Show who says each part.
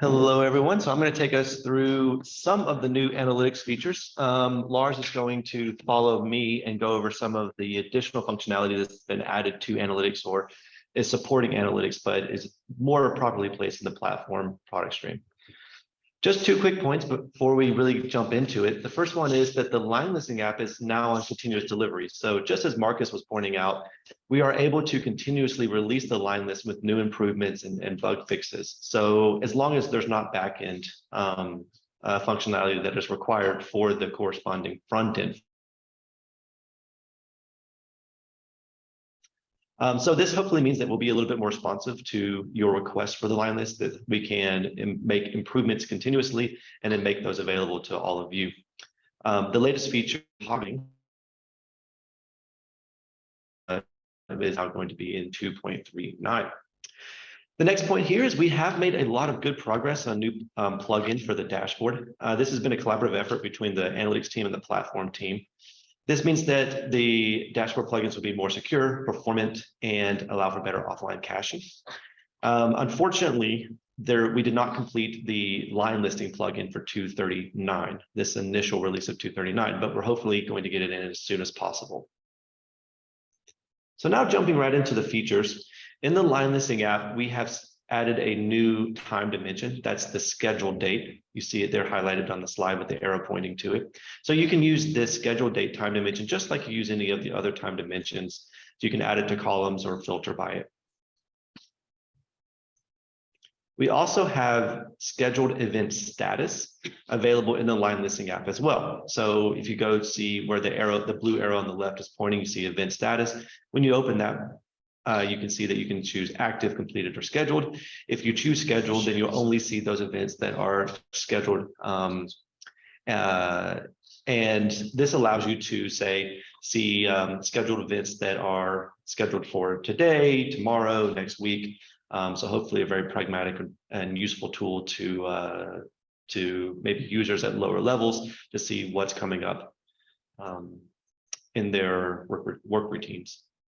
Speaker 1: Hello, everyone. So I'm going to take us through some of the new analytics features. Um, Lars is going to follow me and go over some of the additional functionality that's been added to analytics or is supporting analytics, but is more properly placed in the platform product stream. Just two quick points before we really jump into it. The first one is that the line listing app is now on continuous delivery. So just as Marcus was pointing out, we are able to continuously release the line list with new improvements and, and bug fixes. So as long as there's not backend um, uh, functionality that is required for the corresponding front end Um, so this hopefully means that we'll be a little bit more responsive to your requests for the line list, that we can Im make improvements continuously and then make those available to all of you. Um, the latest feature uh, is now going to be in 2.39. The next point here is we have made a lot of good progress on new um, plugins for the dashboard. Uh, this has been a collaborative effort between the analytics team and the platform team. This means that the dashboard plugins will be more secure, performant, and allow for better offline caching. Um, unfortunately, there we did not complete the line listing plugin for 239, this initial release of 239, but we're hopefully going to get it in as soon as possible. So now jumping right into the features, in the line listing app, we have added a new time dimension. That's the scheduled date. You see it there highlighted on the slide with the arrow pointing to it. So you can use this scheduled date time dimension just like you use any of the other time dimensions. So you can add it to columns or filter by it. We also have scheduled event status available in the line listing app as well. So if you go see where the arrow, the blue arrow on the left is pointing, you see event status. When you open that uh, you can see that you can choose active, completed, or scheduled. If you choose scheduled, then you'll only see those events that are scheduled. Um, uh, and this allows you to say, see um, scheduled events that are scheduled for today, tomorrow, next week. Um, so hopefully a very pragmatic and useful tool to uh, to maybe users at lower levels to see what's coming up um, in their work, work routines.